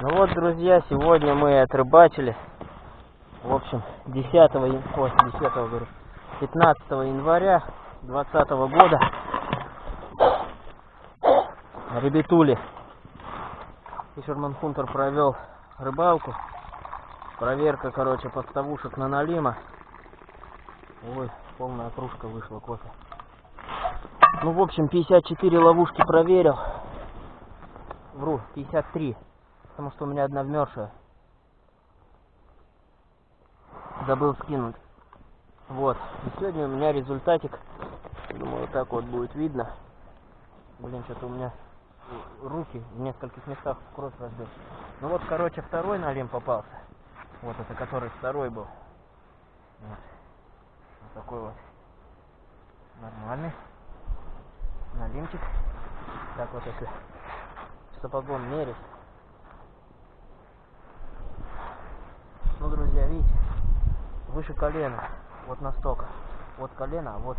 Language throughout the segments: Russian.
Ну вот, друзья, сегодня мы отрыбачили. В общем, 10 января, ой, 10 говорю, 15 января 2020 года. Ребятули. Фишерман Хунтер провел рыбалку. Проверка, короче, подставушек на налима. Ой, полная кружка вышла кофе. Ну, в общем, 54 ловушки проверил. Вру, 53. Потому что у меня одна вмершая. Забыл скинуть. Вот. И сегодня у меня результатик. Думаю, вот так вот будет видно. Блин, что-то у меня руки в нескольких местах кровь разбил. Ну вот, короче, второй налим попался. Вот это, который второй был. Вот, вот такой вот. Нормальный. Налимчик. Так вот, если сапогом мерить. Ну, друзья, видите, выше колена. Вот настолько. Вот колено, а вот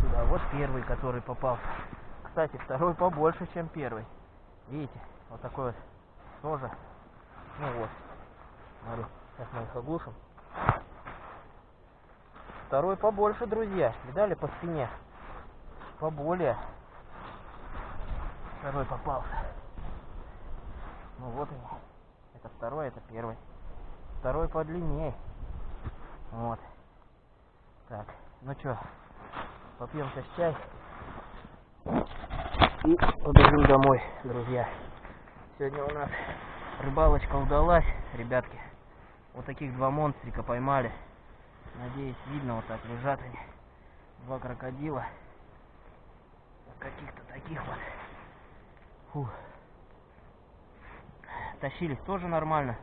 сюда. Вот первый, который попался. Кстати, второй побольше, чем первый. Видите, вот такой вот тоже. Ну вот. Смотри, сейчас мы их оглушим. Второй побольше, друзья. Видали по спине? Поболее. Второй попался. Ну вот они. Это второй, это первый. Второй подлиннее. Вот. Так, ну что, попьем сейчас чай. И побежим домой, друзья. Сегодня у нас рыбалочка удалась, ребятки. Вот таких два монстрика поймали. Надеюсь, видно вот так лежат они. Два крокодила. Каких-то таких вот. Фу. Тащились тоже нормально.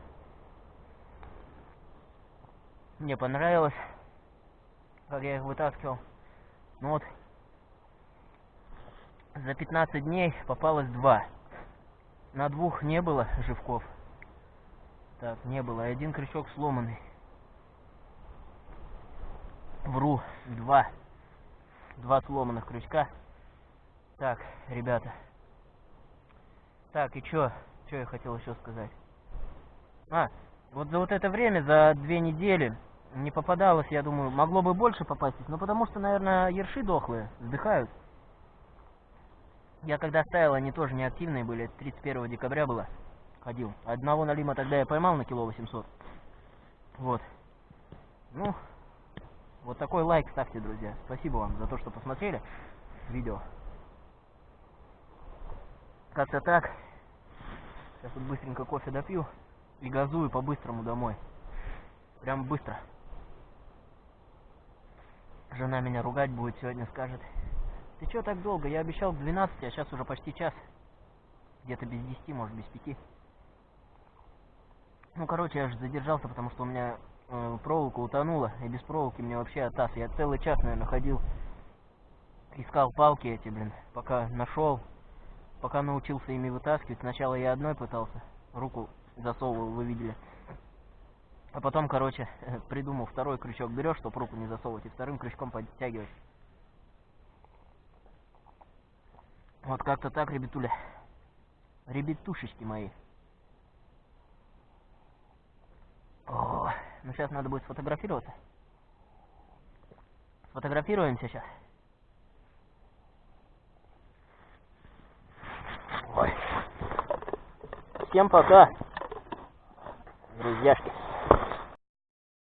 Мне понравилось, как я их вытаскивал. Ну вот, за 15 дней попалось два. На двух не было живков. Так, не было. Один крючок сломанный. Вру. Два. Два сломанных крючка. Так, ребята. Так, и чё? Чё я хотел еще сказать? А, вот за вот это время, за две недели, не попадалось, я думаю, могло бы больше попасть, но потому что, наверное, ерши дохлые, вздыхают. Я когда ставил, они тоже неактивные были. 31 декабря было. Ходил. Одного налима тогда я поймал на кило 800. Вот. Ну, вот такой лайк ставьте, друзья. Спасибо вам за то, что посмотрели видео. Как-то так. Сейчас вот быстренько кофе допью и газую по-быстрому домой. Прям быстро. Жена меня ругать будет сегодня, скажет. Ты что так долго? Я обещал к 12, а сейчас уже почти час. Где-то без 10, может без 5. Ну, короче, я же задержался, потому что у меня э, проволока утонула. И без проволоки мне вообще оттас. Я целый час, наверное, ходил. Искал палки эти, блин. Пока нашел. Пока научился ими вытаскивать. Сначала я одной пытался. Руку засовывал, вы видели. А потом, короче, придумал второй крючок. Берешь, чтобы руку не засовывать. И вторым крючком подтягивать. Вот как-то так, ребятуля. Ребятушечки мои. О, ну сейчас надо будет сфотографироваться. Сфотографируемся сейчас. Ой. Всем пока, друзьяшки.